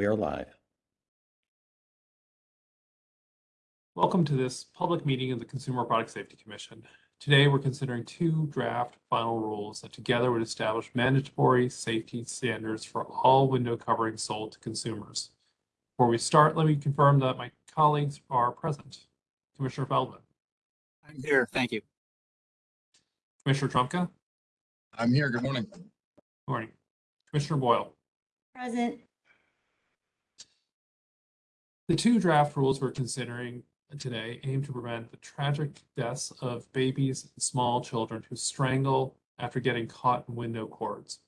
We are live. Welcome to this public meeting of the Consumer Product Safety Commission. Today, we're considering two draft final rules that together would establish mandatory safety standards for all window coverings sold to consumers. Before we start, let me confirm that my colleagues are present. Commissioner Feldman, I'm here. Thank you. Commissioner Trumka, I'm here. Good morning. good morning. Commissioner Boyle. Present. The two draft rules we're considering today aim to prevent the tragic deaths of babies and small children who strangle after getting caught in window cords.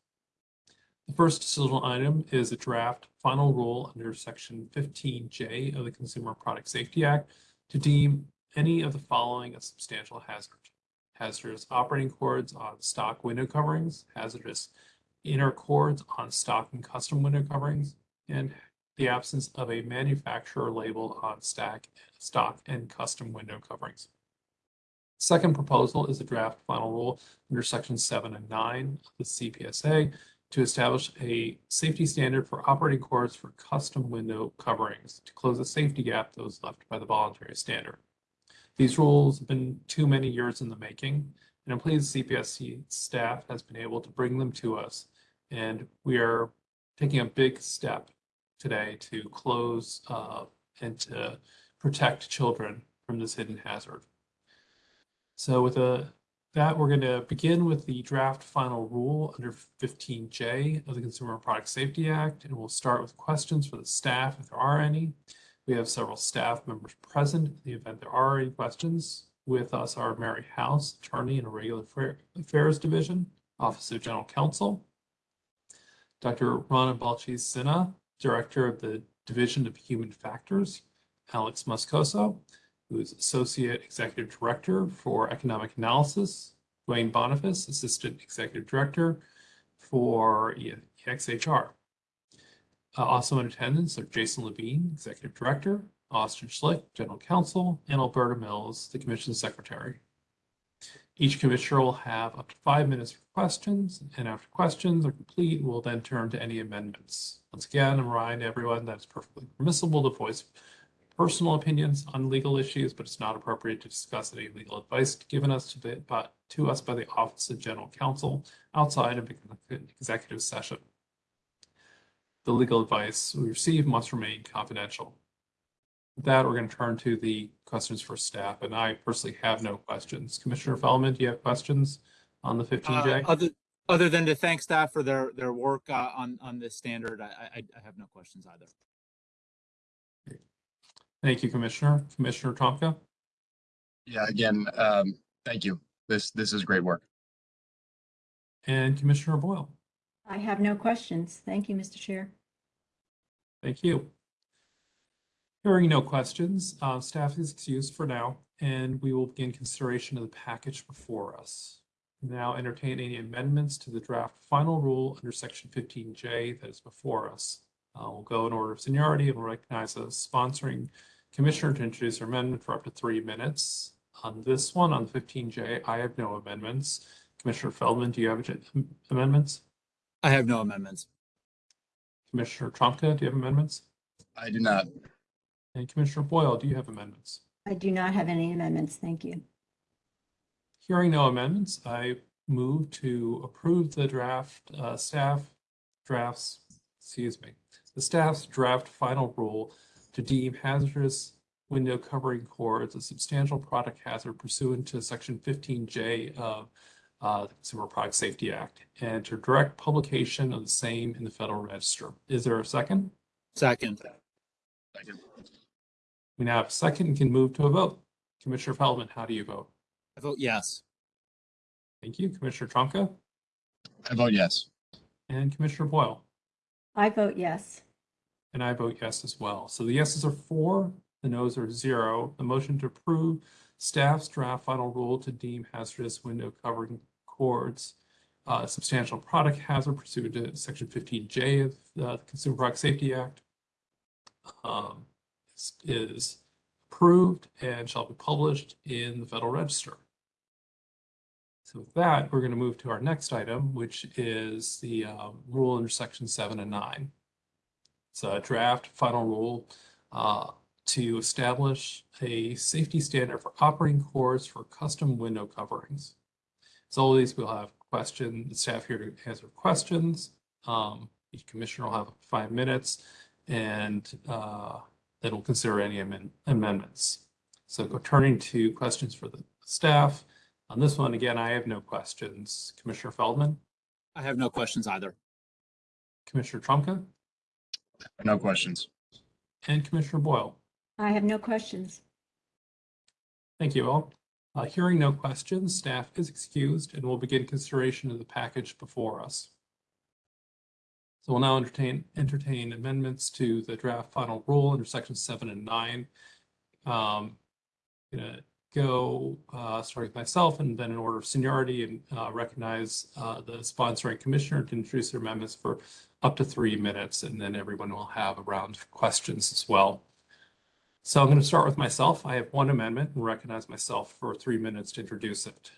The first decisional item is a draft final rule under section 15J of the Consumer Product Safety Act to deem any of the following a substantial hazard. Hazardous operating cords on stock window coverings, hazardous inner cords on stock and custom window coverings, and the absence of a manufacturer label on stack, stock and custom window coverings. Second proposal is a draft final rule under section seven and nine of the CPSA to establish a safety standard for operating cords for custom window coverings to close the safety gap that was left by the voluntary standard. These rules have been too many years in the making, and I'm pleased CPSC staff has been able to bring them to us. And we are taking a big step today to close uh, and to protect children from this hidden hazard. So with a, that, we're going to begin with the draft final rule under 15J of the Consumer Product Safety Act, and we'll start with questions for the staff if there are any. We have several staff members present in the event there are any questions. With us are Mary House, Attorney in the Regular Affairs Division, Office of General Counsel, Dr. Rana Balci-Sinha, Director of the Division of Human Factors, Alex Moscoso, who is Associate Executive Director for Economic Analysis, Duane Boniface, Assistant Executive Director for EXHR. Uh, also in attendance are Jason Levine, Executive Director, Austin Schlick, General Counsel, and Alberta Mills, the Commission Secretary. Each commissioner will have up to five minutes for questions, and after questions are complete, we'll then turn to any amendments. Once again, I'm reminding everyone that it's perfectly permissible to voice personal opinions on legal issues, but it's not appropriate to discuss any legal advice given us to, the, to us by the Office of General Counsel outside of an executive session. The legal advice we receive must remain confidential. With that, we're going to turn to the questions for staff, and I personally have no questions. Commissioner Feldman, do you have questions on the 15J? Uh, other other than to thank staff for their their work uh, on on this standard, I, I I have no questions either. Thank you, Commissioner. Commissioner Trumka? Yeah, again, um, thank you. This, this is great work. And Commissioner Boyle? I have no questions. Thank you, Mr. Chair. Thank you. Hearing no questions, uh, staff is excused for now, and we will begin consideration of the package before us. Now entertain any amendments to the draft final rule under section 15J that is before us. Uh, we'll go in order of seniority and we'll recognize a sponsoring commissioner to introduce her amendment for up to three minutes. On this one, on 15J, I have no amendments. Commissioner Feldman, do you have amendments? I have no amendments. Commissioner Trumka, do you have amendments? I do not. And Commissioner Boyle, do you have amendments? I do not have any amendments. Thank you. Hearing no amendments, I move to approve the draft uh, staff drafts, excuse me, the staff's draft final rule to deem hazardous window covering cords a substantial product hazard pursuant to section 15J of uh, the Consumer Product Safety Act and to direct publication of the same in the Federal Register. Is there a second? Second. Second. We now have a second and can move to a vote. Commissioner Feldman, how do you vote? I vote yes. Thank you. Commissioner Trumka I vote yes. and Commissioner Boyle. I vote yes. And I vote yes as well. So the yeses are four, the noes are zero. The motion to approve staff's draft final rule to deem hazardous window covering cords uh, substantial product hazard pursuant to section 15J of the Consumer Product Safety Act um, is, approved and shall be published in the Federal Register. So with that, we're going to move to our next item, which is the um, rule under section seven and nine. It's a draft final rule uh, to establish a safety standard for operating cords for custom window coverings. As always, we'll have questions, staff here to answer questions. Um, each commissioner will have five minutes and uh, then we'll consider any amend- amendments. So turning to questions for the staff. On this one, again, I have no questions. Commissioner Feldman, I have no questions either. Commissioner Trumka, No questions. and Commissioner Boyle. I have no questions. Thank you all. Uh, Hearing no questions, staff is excused and we'll begin consideration of the package before us. So we'll now entertain, entertain amendments to the draft final rule under section seven and nine. Um, Gonna go, uh, starting with myself and then in order of seniority and uh, recognize uh, the sponsoring commissioner to introduce their amendments for up to three minutes, and then everyone will have a round of questions as well. So I'm going to start with myself. I have one amendment and recognize myself for three minutes to introduce it.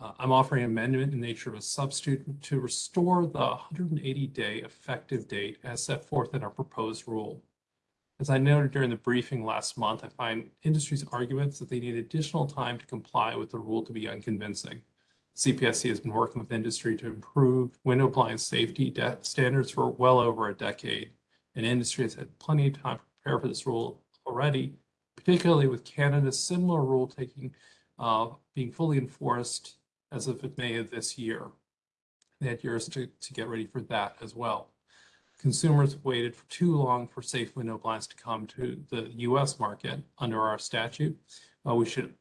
Uh, I'm offering an amendment in nature of a substitute to restore the 180-day effective date as set forth in our proposed rule. As I noted during the briefing last month, I find industry's arguments that they need additional time to comply with the rule to be unconvincing. CPSC has been working with industry to improve window appliance safety standards for well over a decade. And industry has had plenty of time to prepare for this rule already, particularly with Canada's similar rule taking, uh, being fully enforced as of May of this year. They had years to, to get ready for that as well. Consumers waited for too long for safe window blinds to come to the US market under our statute. Uh, we should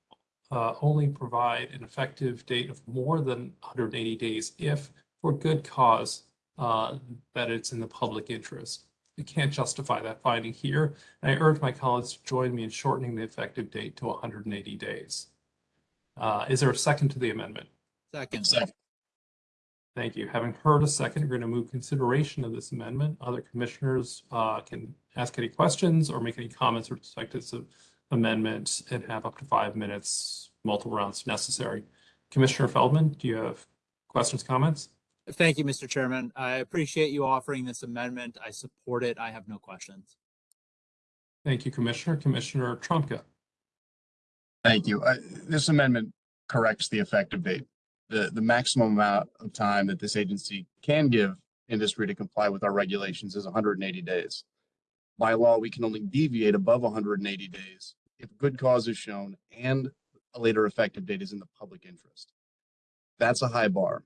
uh, only provide an effective date of more than 180 days if for good cause uh, that it's in the public interest. We can't justify that finding here. And I urge my colleagues to join me in shortening the effective date to 180 days. Uh, Is there a second to the amendment? Second. Second. Thank you. Having heard a second, we're going to move consideration of this amendment. Other commissioners uh, can ask any questions or make any comments with respect to this amendment and have up to five minutes, multiple rounds if necessary. Commissioner Feldman, do you have questions, comments? Thank you, Mr. Chairman. I appreciate you offering this amendment. I support it. I have no questions. Thank you, Commissioner. Commissioner Trumka. Thank you. Uh, This amendment corrects the effective date. The, the maximum amount of time that this agency can give industry to comply with our regulations is hundred and eighty days. By law, we can only deviate above hundred and eighty days if good cause is shown and a later effective date is in the public interest. That's a high bar.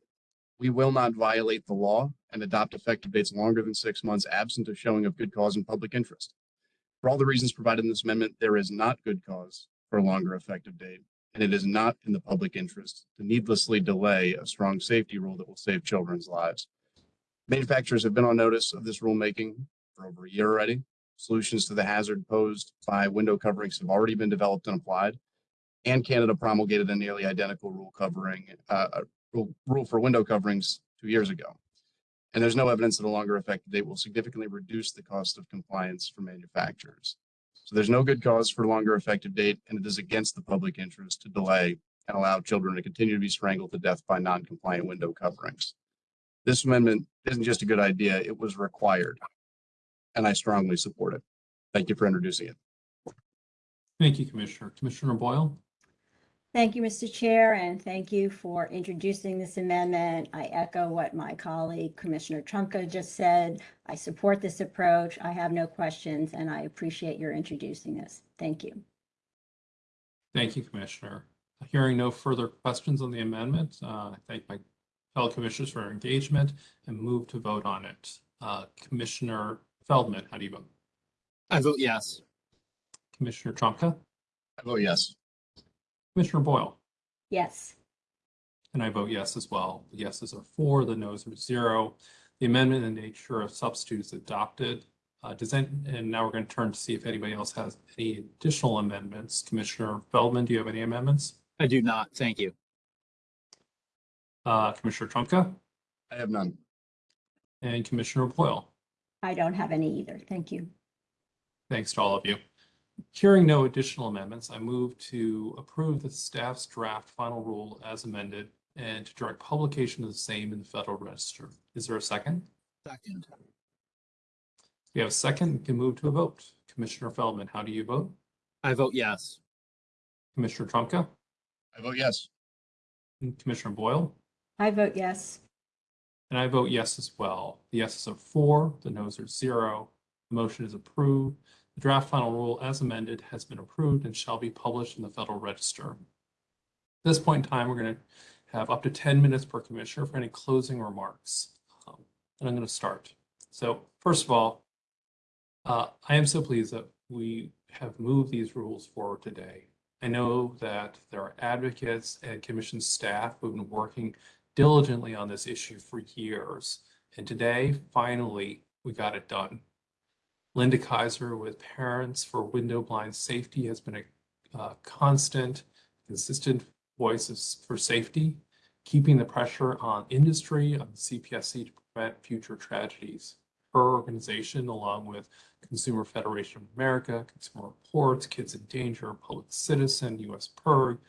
We will not violate the law and adopt effective dates longer than six months absent of showing of good cause and public interest. For all the reasons provided in this amendment, there is not good cause for a longer effective date, and it is not in the public interest to needlessly delay a strong safety rule that will save children's lives. Manufacturers have been on notice of this rulemaking for over a year already. Solutions to the hazard posed by window coverings have already been developed and applied. And Canada promulgated a nearly identical rule covering, uh, rule, rule for window coverings two years ago. And there's no evidence that a longer effective date will significantly reduce the cost of compliance for manufacturers. So there's no good cause for longer effective date, and it is against the public interest to delay and allow children to continue to be strangled to death by non-compliant window coverings. This amendment isn't just a good idea, it was required. And I strongly support it. Thank you for introducing it. Thank you, Commissioner. Commissioner Boyle? Thank you, Mr. Chair, and thank you for introducing this amendment. I echo what my colleague Commissioner Trumka just said. I support this approach. I have no questions, and I appreciate your introducing this. Thank you. Thank you, Commissioner. Hearing no further questions on the amendment, uh, I thank my fellow commissioners for their engagement and move to vote on it. Uh, Commissioner Feldman, how do you vote? I vote yes. Commissioner Trumka? I vote yes. Commissioner Boyle? Yes, And I vote yes as well. The yeses are four, the noes are zero. The amendment in nature of substitute is adopted. Uh, does any, and now we're going to turn to see if anybody else has any additional amendments. Commissioner Feldman, do you have any amendments? I do not. Thank you. Uh, Commissioner Trumka I have none. and Commissioner Boyle? I don't have any either. Thank you. Thanks to all of you. Hearing no additional amendments, I move to approve the staff's draft final rule as amended and to direct publication of the same in the Federal Register. Is there a second? Second. We have a second, we can move to a vote. Commissioner Feldman, how do you vote? I vote yes. Commissioner Trumka? I vote yes. And Commissioner Boyle? I vote yes. And I vote yes as well. The yeses are four, the noes are zero. The motion is approved. The draft final rule as amended has been approved and shall be published in the Federal Register. At this point in time, we're going to have up to 10 minutes per commissioner for any closing remarks. Um, And I'm going to start. So first of all, uh, I am so pleased that we have moved these rules forward today. I know that there are advocates and commission staff who've been working diligently on this issue for years. And today, finally, we got it done. Linda Kaiser with Parents for Window Blind Safety has been a uh, constant, consistent voice for safety, keeping the pressure on industry, on CPSC to prevent future tragedies. Her organization, along with Consumer Federation of America, Consumer Reports, Kids in Danger, Public Citizen, US PIRG,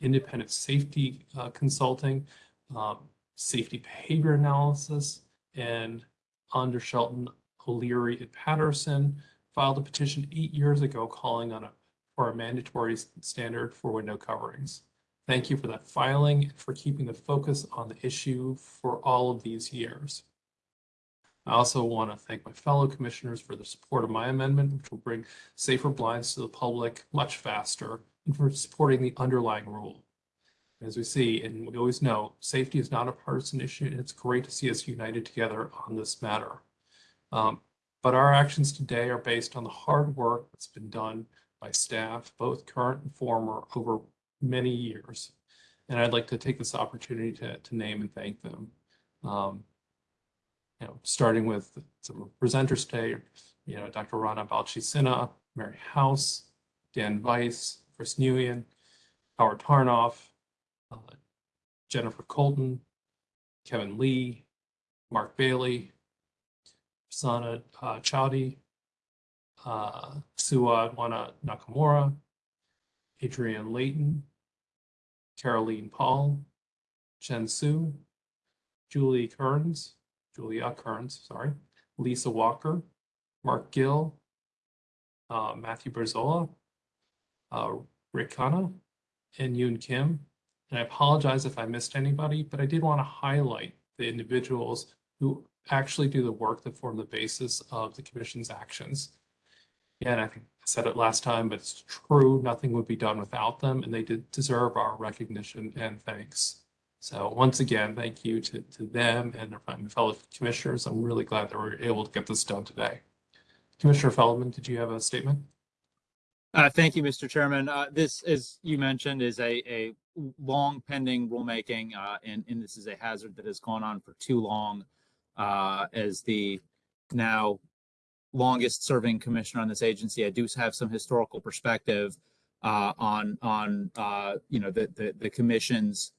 Independent Safety uh, Consulting, um, safety behavior analysis, and Onder Shelton, O'Leary, and Peterson filed a petition eight years ago calling on a for a mandatory standard for window coverings. Thank you for that filing and for keeping the focus on the issue for all of these years. I also want to thank my fellow commissioners for the support of my amendment, which will bring safer blinds to the public much faster, and for supporting the underlying rule. As we see, and we always know, safety is not a partisan issue, and it's great to see us united together on this matter. Um, but our actions today are based on the hard work that's been done by staff, both current and former, over many years. And I'd like to take this opportunity to, to name and thank them. Um, you know, starting with some presenters today, you know, Dr. Rana Balci Mary House, Dan Weiss, Chris Nguyen, Howard Tarnoff, uh, Jennifer Colton, Kevin Lee, Mark Bailey, Sana uh, Chowdy, uh, Suad Wana Nakamura, Adrienne Layton, Caroline Paul, Chen Su, Julie Kearns, Julia Kearns, sorry, Lisa Walker, Mark Gill, uh, Matthew Berzola, uh, Rick Khanna, and Yoon Kim. And I apologize if I missed anybody, but I did want to highlight the individuals who actually do the work that form the basis of the commission's actions. And I think I said it last time, but it's true, nothing would be done without them, and they did deserve our recognition and thanks. So once again, thank you to, to them and their fellow commissioners. I'm really glad that we're able to get this done today. Commissioner Feldman, did you have a statement? Uh, thank you, Mr. Chairman. Uh, this, as you mentioned, is a, a long pending rulemaking, uh, and, and this is a hazard that has gone on for too long. Uh, as the now longest serving commissioner on this agency, I do have some historical perspective, uh, on, on, uh, you know, the, the, the commission's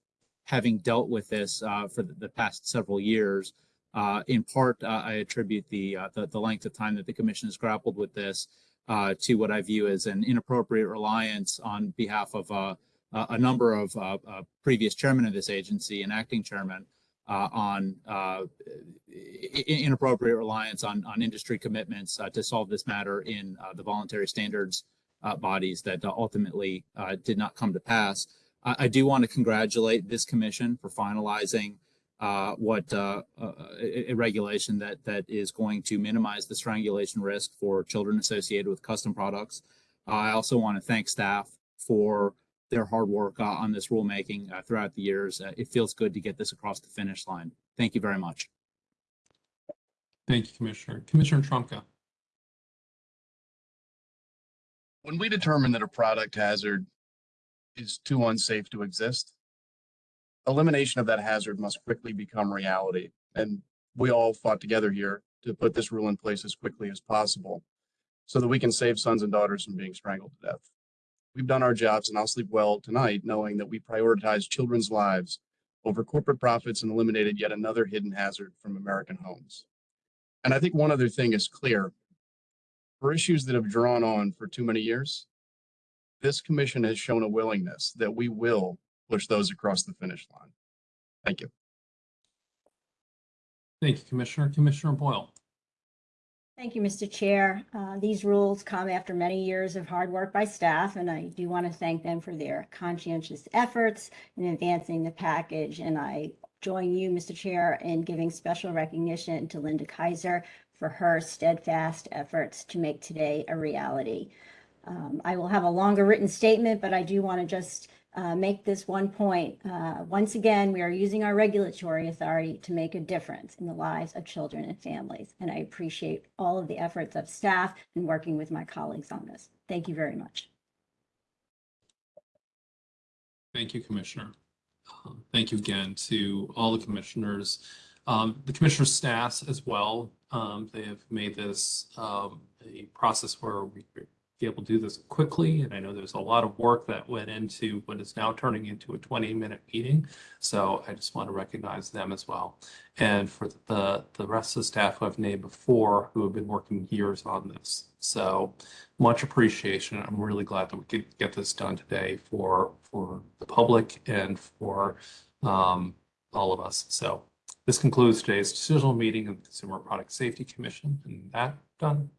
having dealt with this, uh, for the, past several years. Uh, in part, uh, I attribute the, the, the length of time that the commission has grappled with this to what I view as an inappropriate reliance on behalf of a number of previous chairmen of this agency and acting chairman uh, on uh, inappropriate reliance on, on industry commitments uh, to solve this matter in uh, the voluntary standards uh, bodies that ultimately did not come to pass. I, I do want to congratulate this commission for finalizing what a regulation that that is going to minimize the strangulation risk for children associated with custom products. I also want to thank staff for their hard work uh, on this rulemaking uh, throughout the years. Uh, it feels good to get this across the finish line. Thank you very much. Thank you, Commissioner. Commissioner Trumka. When we determine that a product hazard is too unsafe to exist, elimination of that hazard must quickly become reality. And we all fought together here to put this rule in place as quickly as possible so that we can save sons and daughters from being strangled to death. We've done our jobs and I'll sleep well tonight knowing that we prioritized children's lives over corporate profits and eliminated yet another hidden hazard from American homes. And I think one other thing is clear. For issues that have drawn on for too many years, this commission has shown a willingness that we will push those across the finish line. Thank you. Thank you, Commissioner. Commissioner Boyle. Thank you, Mr. Chair. Uh, These rules come after many years of hard work by staff, and I do want to thank them for their conscientious efforts in advancing the package. And I join you, Mr. Chair, in giving special recognition to Linda Kaiser for her steadfast efforts to make today a reality. Um, I will have a longer written statement, but I do want to just uh, make this one point. Uh, Once again, we are using our regulatory authority to make a difference in the lives of children and families. And I appreciate all of the efforts of staff and working with my colleagues on this. Thank you very much. Thank you, Commissioner. Um, Thank you again to all the commissioners, um, the commissioner's staffs as well. Um, they have made this, um, a process where we be able to do this quickly. And I know there's a lot of work that went into what is now turning into a 20 minute meeting. So I just want to recognize them as well. And for the, the rest of the staff who I've named before, who have been working years on this. So much appreciation. I'm really glad that we could get this done today for, for the public and for um, all of us. So this concludes today's decisional meeting of the Consumer Product Safety Commission and that done.